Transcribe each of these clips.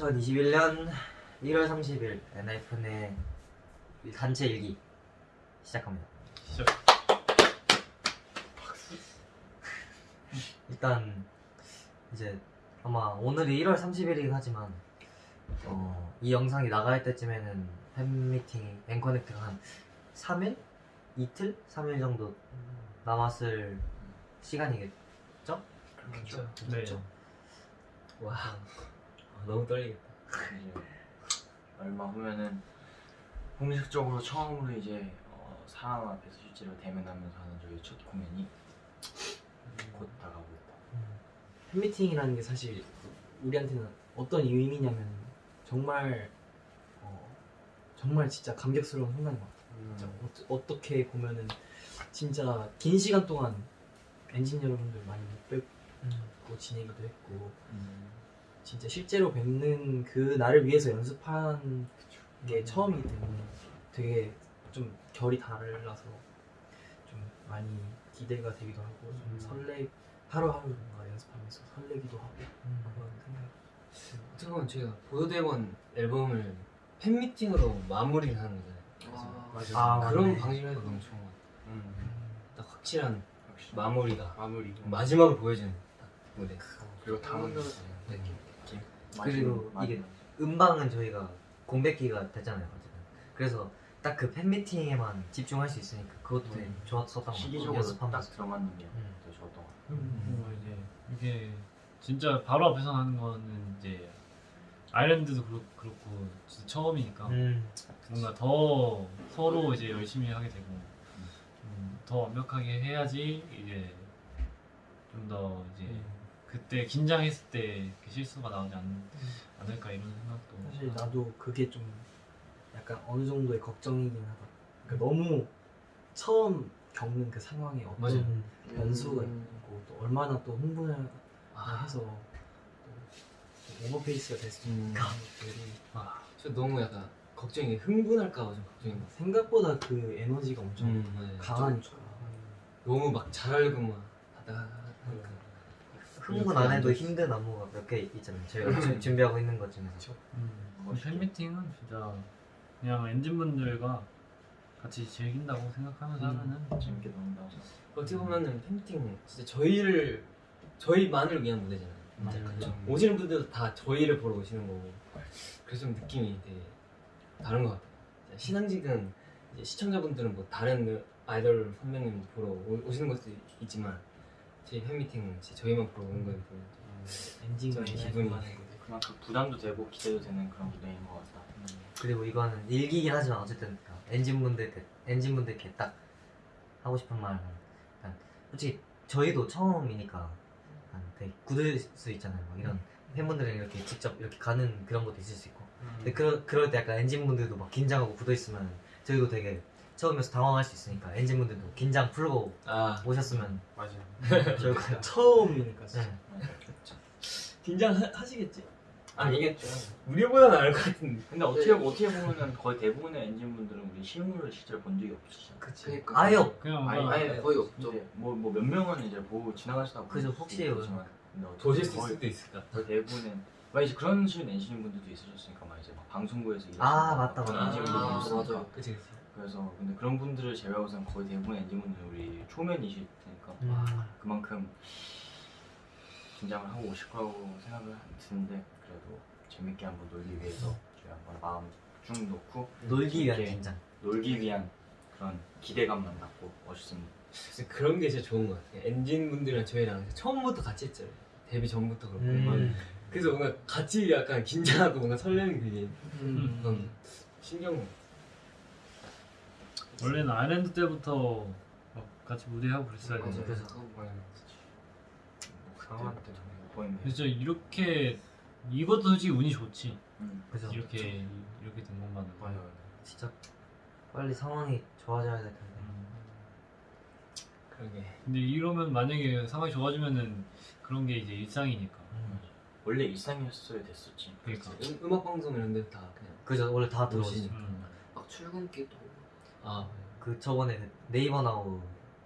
2021년 1월 30일 엔하이픈의 단체 일기 시작합니다. 시작. 일단 이제 아마 오늘이 1월 30일이긴 하지만 어, 이 영상이 나갈 때쯤에는 팬미팅이 앵커넥트가 한 3일? 이틀? 3일 정도 남았을 시간이겠죠? 그렇죠. 네. 그렇죠. 와 너무 떨리겠다. 이제 얼마 후면은 공식적으로 처음으로 이제 어, 사람 앞에서 실제로 대면하면서 하는 저희 첫 공연이 곧 다가오고 있다. 팬미팅이라는 게 사실 우리한테는 어떤 의미냐면 정말 어, 정말 진짜 감격스러운 순간인 것 같아요. 진짜 어, 어떻게 보면은 진짜 긴 시간 동안 엔진 여러분들 많이 못 뵙고 지내기도 했고 진짜 실제로 뵙는 그 날을 위해서 연습한 게 처음이기 때문에 되게 좀 결이 달라서 좀 많이 기대가 되기도 하고 좀 설레 하루하루 뭔가 연습하면서 설레기도 하고 그런 생각. 어떻게 보면 저희가 보도대원 앨범을 팬미팅으로 마무리를 하는 거잖아요. 그래서 아, 그런 맞네. 방식을 해도 너무 좋은 것 같아요. 음, 딱 확실한 역시 마무리가 마무리. 마지막으로 보여주는 딱 무대. 그리고 다음 네. 그리고 이게 음방은 저희가 공백기가 됐잖아요. 어쨌든. 그래서 딱 그 팬미팅에만 집중할 수 있으니까 그것도 되게 음. 좋았었던 것 같아요. 시기적으로 연습하면서. 딱 들어맞는 게 음. 더 좋았던 것 같아요. 뭔가 이제 이게 진짜 바로 앞에서 하는 거는 이제 아일랜드도 그렇, 그렇고 진짜 처음이니까 음. 뭔가 더 서로 이제 열심히 하게 되고 음, 더 완벽하게 해야지 이제 좀 더 이제 음. 그때 긴장했을 때 그 실수가 나오지 않, 않을까 이런 생각도 사실 나도 그게 좀 약간 어느 정도의 걱정이긴 하다. 그러니까 너무 처음 겪는 그 상황에 어떤 맞아요. 변수가 있고 또 얼마나 또 흥분을 아, 해서 또 오버페이스가 될수 있는 음. 것들이 아, 저 너무 약간 걱정이 흥분할까봐 좀 걱정인 것 같아요. 생각보다 그 에너지가 엄청 음. 강하니까 너무 막 잘하려고 막 하다가 흥분 안 해도 힘든 안무가 몇 개 있잖아요. 저희가 주- 준비하고 있는 것 중에서. 음. 팬미팅은 진짜 그냥 엔진분들과 같이 즐긴다고 생각하면서 음. 하면은 재밌게 논다. 어떻게 보면은 팬미팅 진짜 저희를 저희만을 위한 무대잖아요. 그렇죠. 오시는 분들도 다 저희를 보러 오시는 거고 그래서 좀 느낌이 되게 다른 것 같아요. 신앙직은 이제 시청자분들은 뭐 다른 아이돌 선배님 보러 오- 오시는 것도 있지만 저희 팬미팅은 진짜 저희만 보러 오는 때문에 엔진과 좀 기분이. 그만큼 부담도 되고 기대도 되는 그런 무대인 것 같다. 그리고 이거는 일기긴 하지만 어쨌든 엔진분들께 엔진분들께 딱 하고 싶은 말은 일단 솔직히 저희도 처음이니까 되게 굳을 수 있잖아요. 막 이런 팬분들이랑 이렇게 직접 이렇게 가는 그런 것도 있을 수 있고. 근데 그러, 그럴 때 약간 엔진분들도 막 긴장하고 굳어 있으면 저희도 되게 처음이어서 당황할 수 있으니까 엔진분들도 긴장 풀고 아 오셨으면 맞아요. 좋을 것 같아요. 처음이니까 진짜. 네. 긴장 하시겠지? 아니겠죠. 우리보다 나을 것 같은데 근데 어떻게 어떻게 보면은 거의 대부분의 엔진분들은 우리 실물을 실제로 본 적이 없으시잖아요. 그치. 아예 없. 그냥 아니, 뭔가 아예 거의 없죠. 뭐뭐 몇 명은 이제 보고 지나가시다 그죠, 혹시 수 거의- 있을 수도 있을까? 거의 대부분은 막 이제 그런 식의 엔진 분들도 있으셨으니까 막 이제 막 방송국에서 일하시는 아, 맞다, 맞다. 엔진 아, 맞아요. 그치 그치 그래서 근데 그런 분들을 제외하고서는 거의 대부분 엔진 분들은 우리 초면이실 테니까 음. 그만큼 긴장을 하고 오실 거라고 생각을 드는데 그래도 재밌게 한번 놀기 위해서 저희 한번 마음 쭉 놓고 놀기 위한 긴장. 놀기 위한 그런 기대감만 갖고 그래서 그런 게 진짜 좋은 것 같아요 엔진 분들이랑 저희랑 처음부터 같이 했잖아요 데뷔 전부터 그렇고 음. 그래서 뭔가 같이 약간 긴장하고 뭔가 설레는 그게 음. 그런 신경 원래는 아일랜드 때부터 막 같이 무대하고 그랬어야 맞아요. 되는데 그래서 못 보이면 그래서 이렇게 이것도 솔직히 운이 좋지 음. 그죠. 이렇게 이렇게 된 것만은 맞아요. 진짜 빨리 상황이 좋아져야 될 텐데. 음. 그러게 근데 이러면 만약에 상황이 좋아지면은 그런 게 이제 일상이니까 원래 일상이었어야 됐었지. 그러니까 음, 음악 방송 이런 데다 그냥 그죠. 원래 다 들어오지. 오시니까. 음. 막 출근기도 아 그 저번에 그 네이버 나우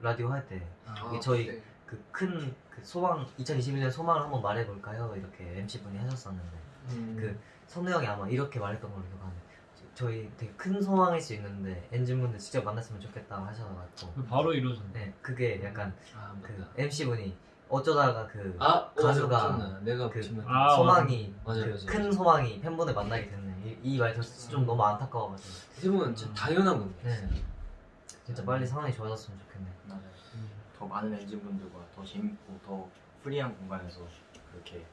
라디오 할 때 아, 저희 네. 그큰 그 소망 2021년 소망을 한번 말해볼까요? 이렇게 MC 분이 하셨었는데 음. 그 선우 형이 아마 이렇게 말했던 걸로 기억하는데 저희 되게 큰 소망일 수 있는데 엔진분들 직접 만났으면 좋겠다 하셔가지고 바로 이루어졌네. 네 그게 약간 아그 맞다. MC 분이 어쩌다가 그아 어, 가수가. 내가 그. 아, 소망이 맞아요, 그 맞아요, 큰. 소망이 팬분을 만나게 됐네 이말 들었을 때좀 너무 안타까워가지고 세븐은 진짜 당연한 건데. 네 진짜 빨리 상황이 좋아졌으면 좋겠네 맞아요. 더 많은 엔진분들과 더 재밌고 더 프리한 공간에서 그렇게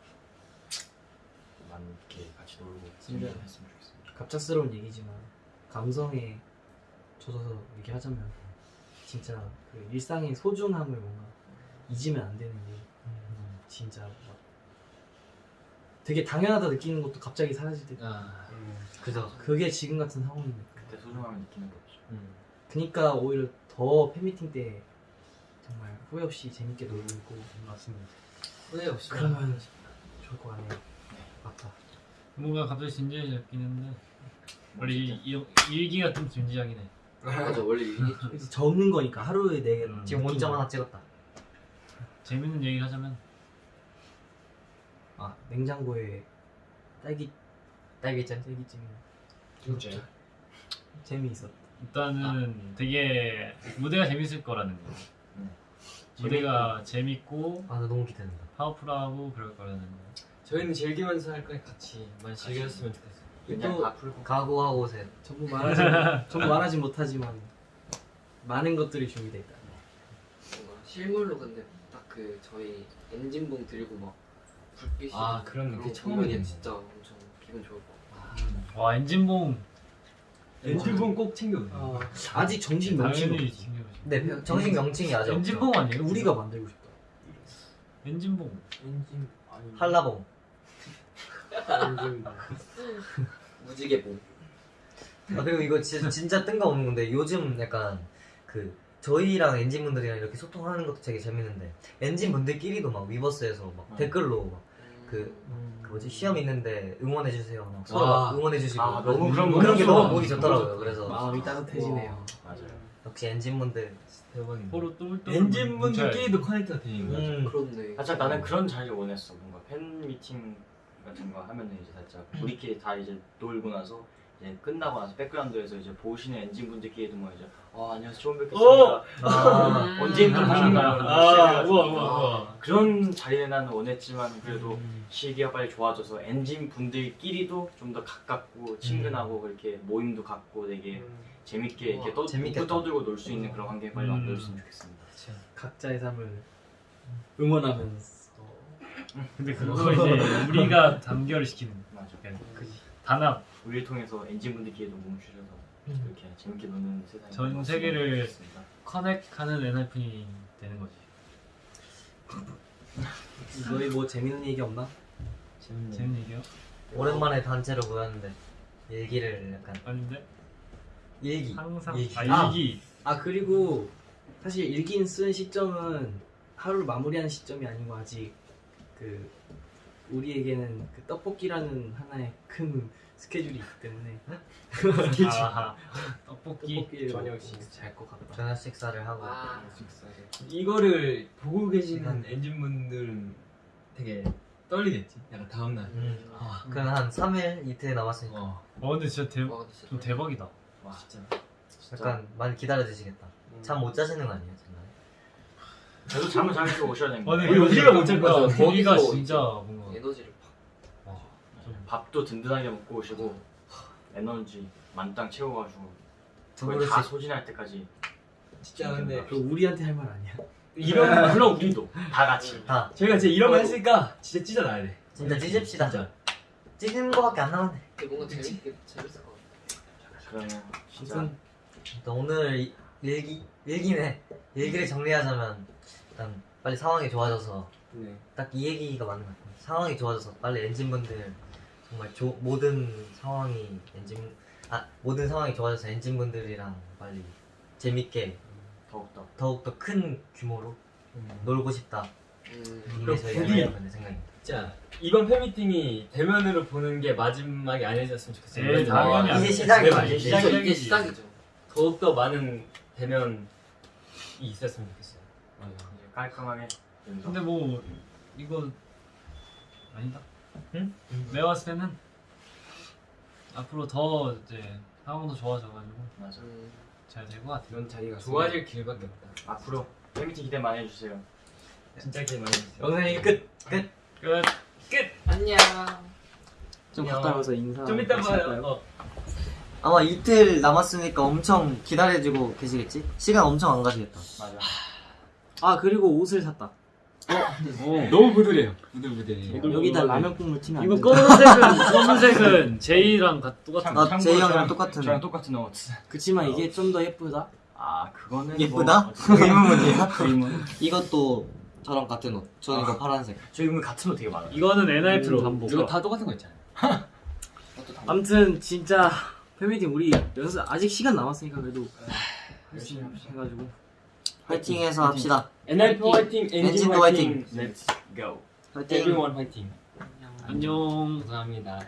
많게 같이 놀고 진짜. 했으면 좋겠습니다. 갑작스러운 얘기지만 감성에 젖어서 얘기하자면 진짜 그 일상의 소중함을 뭔가 잊으면 안 되는 게 음, 진짜 막 되게 당연하다 느끼는 것도 갑자기 사라질 때 아. 그죠 그게 지금 같은 상황이니까 그때 소중함을 느끼는 게 없죠. 음. 그니까 오히려 더 팬미팅 때 정말 후회 없이 재밌게 놀고 맞습니다. 후회 없이. 그러면 좋을 것 같네요 맞다 뭔가 갑자기 진지해졌긴 했는데 원래 이, 이, 일기가 좀 진지하긴 해. 맞아 원래 그래서 적는 거니까 하루에 네 개. 음. 지금 원점 하나 찍었다 재밌는 얘기 하자면 아 냉장고에 딸기 딸기잼 딸기찜 진짜. 재미있었다. 일단은 되게 무대가 재밌을 거라는 거. 음. 무대가 재밌고 아 나 너무 기대된다 파워풀하고 그럴 거라는 거. 저희는 즐기면서 할 거니 같이 많이 즐겼으면 좋겠어. 그냥 또- 다 풀고 각오하고 오세요 전부 말하지 전부 말하지 못하지만 많은 것들이 준비돼 있다. 뭔가 실물로 근데 딱 그 저희 엔진봉 들고 막 불빛이 아, 그런 그런 게거 처음이겠네. 진짜 엄청 기분 좋을 것. 와 엔진봉 엔진봉 꼭 챙겨오세요. 어, 아직 정식 명칭 없지. 챙겨보시. 네 정식 명칭이 아직 엔진봉 아니에요? 우리가 만들고 싶다. 엔진봉. 엔진 아니 한라봉 무지개봉. 아 그리고 이거 진짜, 진짜 뜬금없는 건데 요즘 약간 그 저희랑 엔진 분들이랑 이렇게 소통하는 것도 되게 재밌는데 엔진 분들끼리도 막 위버스에서 막 음. 댓글로 막 그 그 뭐지 시험 있는데 응원해 주세요 막 서로 아. 막 응원해 주시고 아, 너무 그런 거 그런 게. 너무 보기 좋더라고요 그래서 마음이 따뜻해지네요. 맞아요. 역시 엔진분들 대박이네. 서로 똘똘 엔진분들끼리도 connect가 되는 거야. 음. 그렇네. 살짝 나는 그런 자리를 원했어. 뭔가 팬 미팅 같은 거 하면은 이제 살짝 우리끼리 다 이제 놀고 나서 이제 끝나고 나서 백그라운드에서 이제 보시는 엔진 분들끼리도 뭐 이제 아 안녕하세요 처음 뵙겠습니다. 아, 언제 힘들으신가요? 아, 우와 우와 우와. 그런 자리에 나는 원했지만 그래도 음. 시기가 빨리 좋아져서 엔진 분들끼리도 좀 더 가깝고 친근하고 그렇게 모임도 갖고 되게 재밌게 이렇게 떠, 재밌겠다. 떠들고 놀 수 있는 그런 환경이 빨리 음. 만들어졌으면 좋겠습니다. 각자의 삶을 응원하면서 근데 그거 이제 우리가 단결을 시키는 맞아. 단합 우리를 통해서 엔진 분들끼리도 몸을 줄여서 이렇게 재밌게 노는 세상이 전 세계를. 커넥하는 엔하이픈이 되는 거지. 너희 뭐 재밌는 얘기 없나? 재밌네. 재밌는 얘기요? 오랜만에 단체로 모였는데 일기를 약간 아닌데 일기 항상 일기. 아 일기 아 그리고 사실 일기인 쓴 시점은 하루를 마무리하는 시점이 아니고 아직 그 우리에게는 그 떡볶이라는 하나의 큰 스케줄이 있기 때문에 아하 떡볶이 떡볶이를 저녁 먹고 식사. 잘것 같다. 저녁 식사를 하고 와. 이거를 보고 계시는 엔진분들은 되게 떨리겠지. 약간 다음 날. 음, 아, 그건 한 3일 이틀 남았으니까 어, 어 근데 진짜 대, 와, 진짜 좀 대박이다. 와 진짜. 약간 많이 기다려 주시겠다 음. 잠못 자시는 거 아니에요 정말? 저도 잠을 잘 자고 오셔야 됩니다. 아, 우리 우리가 못잘. 분위기가 거기서 진짜 뭔가 에너지를 팍. 와, 좀 밥도 든든하게 먹고 오시고 에너지 만땅 채워가지고 거의 그릇씩 다 소진할 때까지 진짜 근데 그 우리한테 할 말 아니야? 이런 물론 우리도 다 같이 다 저희가 진짜 이런 거 했으니까 진짜 찢어놔야 돼. 진짜 찢읍시다 진짜. 찢는 거밖에 안 남았네 뭔가 재밌게 재밌을 것 같아. 그러면 진짜 오늘 이- 일기 일기네 일기를 정리하자면 일단 빨리 상황이 좋아져서 네. 딱 이 얘기가 맞는 것 같아요 상황이 좋아져서 빨리 엔진분들 정말 조, 모든 상황이 엔진 아 모든 상황이 좋아져서 엔진분들이랑 빨리 재밌게 더욱더 더욱더 큰 규모로 놀고 싶다 음. 이게 저희 부디- 엔진분들 생각입니다 자 이번 팬미팅이 대면으로 보는 게 마지막이 아니었으면 좋겠어요. 에이, 당연히 이제 아니죠. 시작이지. 이제 이게, 시작이지. 이게 시작이죠. 더욱더 많은 대면이 있었으면 좋겠어요. 이제 깔끔하게 연습. 근데 뭐 이거 아니다. 응? 내가 봤을 때는 앞으로 더 이제 상황도 좋아져가지고 맞아. 음, 잘될 것 같아요. 이런 자리가 좋아질 길밖에 없다. 앞으로 팬미팅 기대 많이 해주세요. 진짜 기대 많이 해주세요. 영상 얘기 끝. 끝. 안녕. 좀 안녕. 갔다 와서 인사. 좀 이따 봐요. 어. 아마 이틀 남았으니까 엄청 기다려주고 계시겠지? 시간 엄청 안 가시겠다. 맞아. 아 그리고 옷을 샀다. 너무 부드래요. 부들부들해. 여기다 라면 국물 튀면 안 이거 돼. 검은색은 검은색은 제이랑 같- 똑같은. 나 참고로 제이 형이랑 똑같은. 저랑 똑같은 옷. 그치만 이게 좀 더 예쁘다. 아 그거는 예쁘다? 뭐 어쨌든 의문문이야? 의문. 이것도 저랑 같은 옷. 저는 이거 파란색. 저희 의문 같은 옷 되게 많아요. 이거는 NIP로 반복. 이거 다 똑같은 거 있잖아요. 아무튼 진짜 팬미팅 우리 연습 아직 시간 남았으니까 그래도 열심히 합시다. 해가지고 화이팅해서 합시다. NIP 화이팅, 엔진 엔진도 화이팅, Let's go. 화이팅. everyone 화이팅. 안녕. 감사합니다.